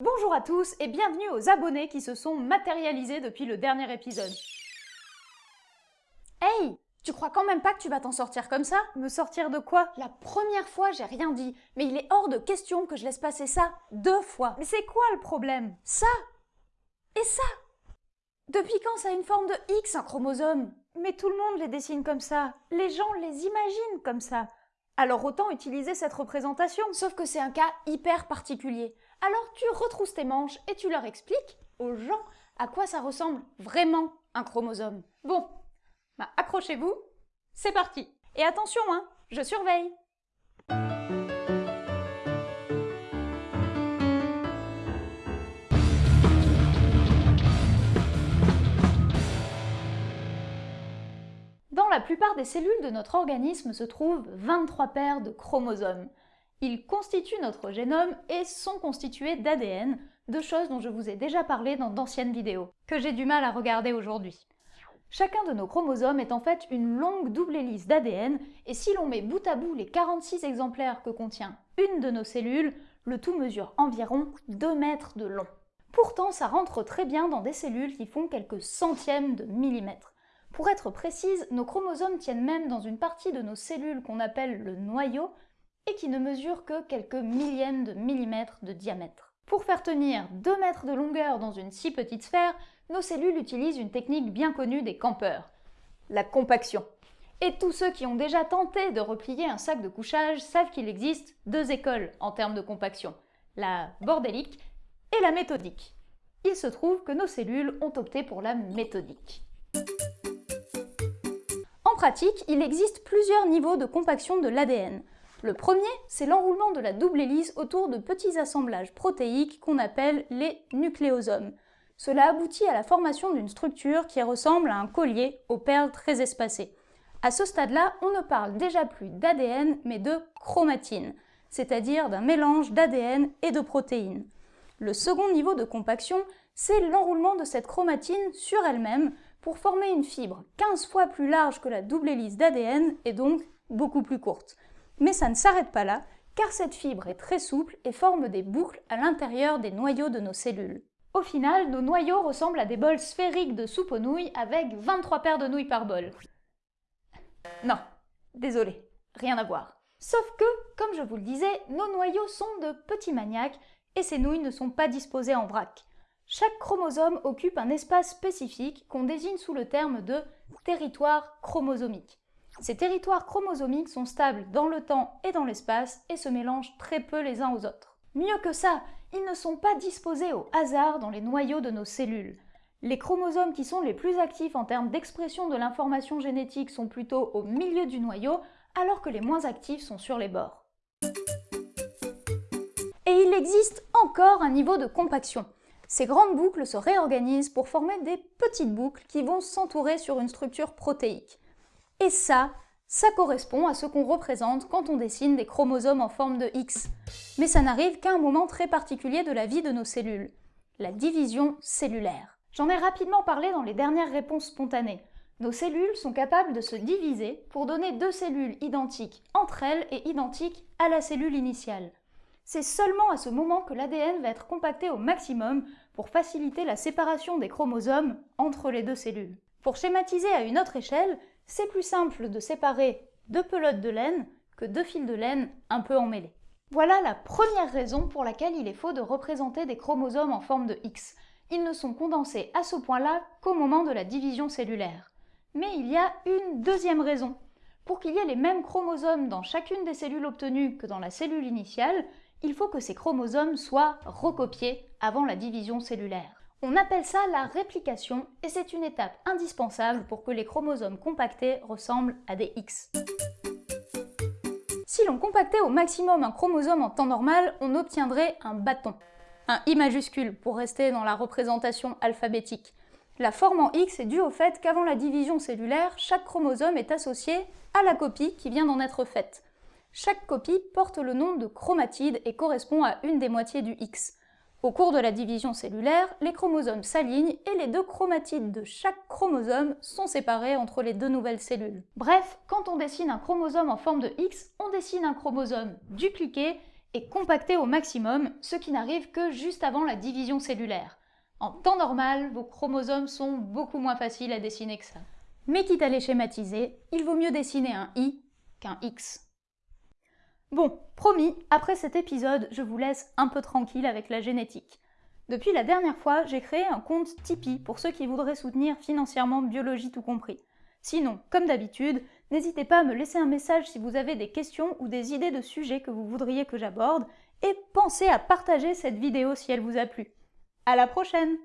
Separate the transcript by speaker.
Speaker 1: Bonjour à tous et bienvenue aux abonnés qui se sont matérialisés depuis le dernier épisode. Hey Tu crois quand même pas que tu vas t'en sortir comme ça? Me sortir de quoi? La première fois j'ai rien dit, mais il est hors de question que je laisse passer ça deux fois. Mais c'est quoi le problème? Ça Et ça Depuis quand ça a une forme de X un chromosome? Mais tout le monde les dessine comme ça, les gens les imaginent comme ça. Alors autant utiliser cette représentation, sauf que c'est un cas hyper particulier. Alors tu retrousses tes manches et tu leur expliques aux gens à quoi ça ressemble vraiment un chromosome. Bon, bah accrochez-vous, c'est parti. Et attention, hein, je surveille. Dans la plupart des cellules de notre organisme se trouvent 23 paires de chromosomes. Ils constituent notre génome et sont constitués d'ADN, deux choses dont je vous ai déjà parlé dans d'anciennes vidéos, que j'ai du mal à regarder aujourd'hui. Chacun de nos chromosomes est en fait une longue double hélice d'ADN, et si l'on met bout à bout les 46 exemplaires que contient une de nos cellules, le tout mesure environ 2 mètres de long. Pourtant, ça rentre très bien dans des cellules qui font quelques centièmes de millimètres. Pour être précise, nos chromosomes tiennent même dans une partie de nos cellules qu'on appelle le noyau, et qui ne mesure que quelques millièmes de millimètres de diamètre. Pour faire tenir 2 mètres de longueur dans une si petite sphère, nos cellules utilisent une technique bien connue des campeurs, la compaction. Et tous ceux qui ont déjà tenté de replier un sac de couchage savent qu'il existe deux écoles en termes de compaction, la bordélique et la méthodique. Il se trouve que nos cellules ont opté pour la méthodique. En pratique, il existe plusieurs niveaux de compaction de l'ADN. Le premier, c'est l'enroulement de la double hélice autour de petits assemblages protéiques qu'on appelle les nucléosomes. Cela aboutit à la formation d'une structure qui ressemble à un collier aux perles très espacées. À ce stade-là, on ne parle déjà plus d'ADN, mais de chromatine, c'est-à-dire d'un mélange d'ADN et de protéines. Le second niveau de compaction, c'est l'enroulement de cette chromatine sur elle-même pour former une fibre 15 fois plus large que la double hélice d'ADN et donc beaucoup plus courte. Mais ça ne s'arrête pas là, car cette fibre est très souple et forme des boucles à l'intérieur des noyaux de nos cellules. Au final, nos noyaux ressemblent à des bols sphériques de soupe aux nouilles avec 23 paires de nouilles par bol. Non, désolé, rien à voir. Sauf que, comme je vous le disais, nos noyaux sont de petits maniaques et ces nouilles ne sont pas disposées en vrac. Chaque chromosome occupe un espace spécifique qu'on désigne sous le terme de territoire chromosomique. Ces territoires chromosomiques sont stables dans le temps et dans l'espace et se mélangent très peu les uns aux autres. Mieux que ça, ils ne sont pas disposés au hasard dans les noyaux de nos cellules. Les chromosomes qui sont les plus actifs en termes d'expression de l'information génétique sont plutôt au milieu du noyau, alors que les moins actifs sont sur les bords. Et il existe encore un niveau de compaction. Ces grandes boucles se réorganisent pour former des petites boucles qui vont s'entourer sur une structure protéique. Et ça, ça correspond à ce qu'on représente quand on dessine des chromosomes en forme de X. Mais ça n'arrive qu'à un moment très particulier de la vie de nos cellules, la division cellulaire. J'en ai rapidement parlé dans les dernières réponses spontanées. Nos cellules sont capables de se diviser pour donner deux cellules identiques entre elles et identiques à la cellule initiale. C'est seulement à ce moment que l'ADN va être compacté au maximum pour faciliter la séparation des chromosomes entre les deux cellules. Pour schématiser à une autre échelle, c'est plus simple de séparer deux pelotes de laine que deux fils de laine un peu emmêlés. Voilà la première raison pour laquelle il est faux de représenter des chromosomes en forme de X. Ils ne sont condensés à ce point-là qu'au moment de la division cellulaire. Mais il y a une deuxième raison. Pour qu'il y ait les mêmes chromosomes dans chacune des cellules obtenues que dans la cellule initiale, il faut que ces chromosomes soient recopiés avant la division cellulaire. On appelle ça la réplication et c'est une étape indispensable pour que les chromosomes compactés ressemblent à des X. Si l'on compactait au maximum un chromosome en temps normal, on obtiendrait un bâton. Un I majuscule pour rester dans la représentation alphabétique. La forme en X est due au fait qu'avant la division cellulaire, chaque chromosome est associé à la copie qui vient d'en être faite. Chaque copie porte le nom de chromatide et correspond à une des moitiés du X. Au cours de la division cellulaire, les chromosomes s'alignent et les deux chromatides de chaque chromosome sont séparés entre les deux nouvelles cellules. Bref, quand on dessine un chromosome en forme de X, on dessine un chromosome dupliqué et compactés au maximum, ce qui n'arrive que juste avant la division cellulaire. En temps normal, vos chromosomes sont beaucoup moins faciles à dessiner que ça. Mais quitte à les schématiser, il vaut mieux dessiner un I qu'un X. Bon, promis, après cet épisode, je vous laisse un peu tranquille avec la génétique. Depuis la dernière fois, j'ai créé un compte Tipeee pour ceux qui voudraient soutenir financièrement biologie tout compris. Sinon, comme d'habitude, n'hésitez pas à me laisser un message si vous avez des questions ou des idées de sujets que vous voudriez que j'aborde, et pensez à partager cette vidéo si elle vous a plu. À la prochaine